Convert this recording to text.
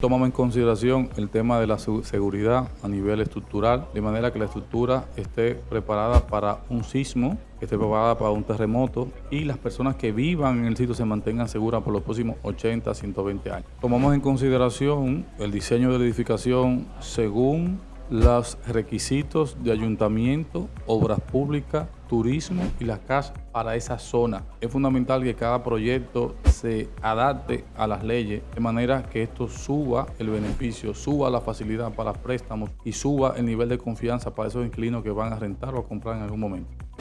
Tomamos en consideración el tema de la seguridad a nivel estructural, de manera que la estructura esté preparada para un sismo, esté preparada para un terremoto y las personas que vivan en el sitio se mantengan seguras por los próximos 80 a 120 años. Tomamos en consideración el diseño de la edificación según los requisitos de ayuntamiento, obras públicas, turismo y las casas para esa zona. Es fundamental que cada proyecto se adapte a las leyes de manera que esto suba el beneficio, suba la facilidad para préstamos y suba el nivel de confianza para esos inquilinos que van a rentar o a comprar en algún momento.